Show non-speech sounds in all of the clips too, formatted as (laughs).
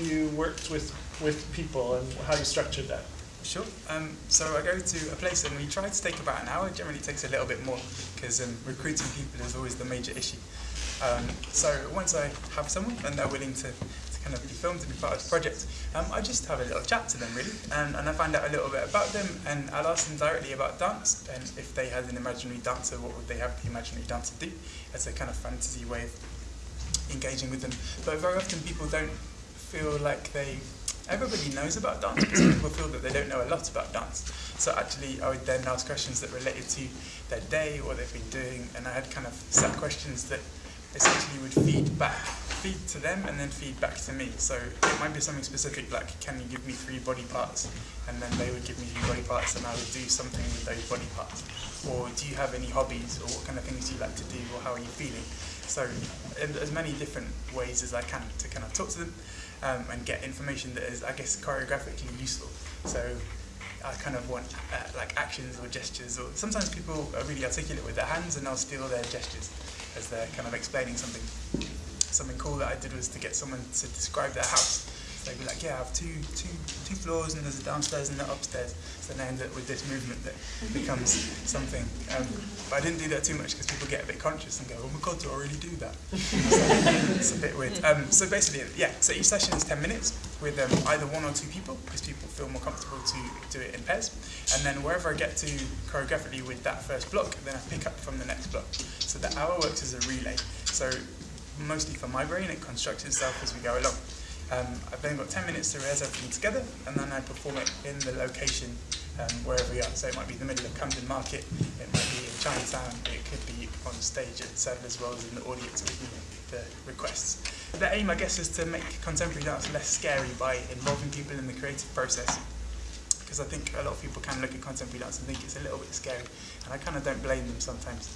you worked with with people and how you structured that. Sure. Um, so I go to a place and we try to take about an hour. It Generally, takes a little bit more because um, recruiting people is always the major issue. Um, so once I have someone and they're willing to, to kind of be filmed and be part of the project, um, I just have a little chat to them really, and, and I find out a little bit about them, and I'll ask them directly about dance, and if they had an imaginary dancer, what would they have the imaginary dancer do? As a kind of fantasy way of engaging with them. But very often people don't feel like they everybody knows about dance, but some people feel that they don't know a lot about dance. So actually, I would then ask questions that related to their day, what they've been doing, and I had kind of set questions that essentially would feed back, feed to them and then feed back to me. So it might be something specific like, can you give me three body parts? And then they would give me three body parts and I would do something with those body parts. Or do you have any hobbies or what kind of things do you like to do or how are you feeling? So in as many different ways as I can to kind of talk to them um, and get information that is, I guess, choreographically useful. So I kind of want uh, like actions or gestures, or sometimes people are really articulate with their hands and I'll steal their gestures as they're kind of explaining something. Something cool that I did was to get someone to describe their house. I have two, two, two floors and there's a downstairs and an upstairs. So then I end up with this movement that becomes something. Um, but I didn't do that too much because people get a bit conscious and go, oh my god, do I really do that? (laughs) so it's a bit weird. Um, so basically, yeah, so each session is 10 minutes with um, either one or two people because people feel more comfortable to do it in pairs. And then wherever I get to choreographically with that first block, then I pick up from the next block. So the hour works as a relay. So mostly for my brain, it constructs itself as we go along. Um, I've then got 10 minutes to rehearse everything together, and then I perform it in the location um, wherever we are. So it might be the middle of Camden Market, it might be in Chinatown, it could be on stage at Seven as well as in the audience with the requests. The aim, I guess, is to make contemporary dance less scary by involving people in the creative process. Because I think a lot of people can look at contemporary dance and think it's a little bit scary, and I kind of don't blame them sometimes.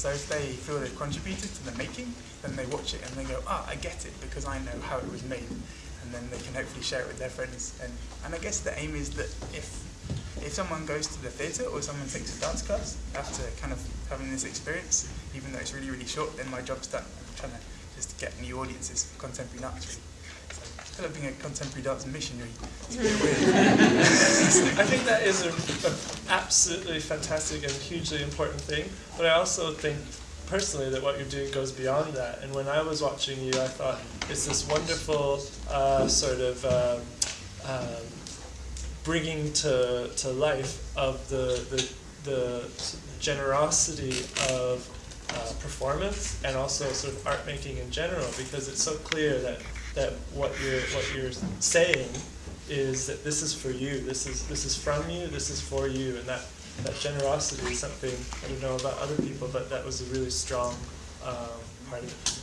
So if they feel they've contributed to the making, then they watch it and they go, ah, I get it because I know how it was made. And then they can hopefully share it with their friends. And, and I guess the aim is that if if someone goes to the theatre or someone takes a dance class after kind of having this experience, even though it's really, really short, then my job's done. I'm trying to just get new audiences for contemporary dance, really. So, being a contemporary dance missionary, it's a bit (laughs) weird. I think that is an absolutely fantastic and hugely important thing, but I also think personally that what you're doing goes beyond that. And when I was watching you, I thought it's this wonderful uh, sort of um, um, bringing to, to life of the, the, the generosity of uh, performance and also sort of art making in general because it's so clear that, that what you're what you're saying is that this is for you, this is this is from you, this is for you, and that that generosity is something I don't know about other people, but that was a really strong um, part of it.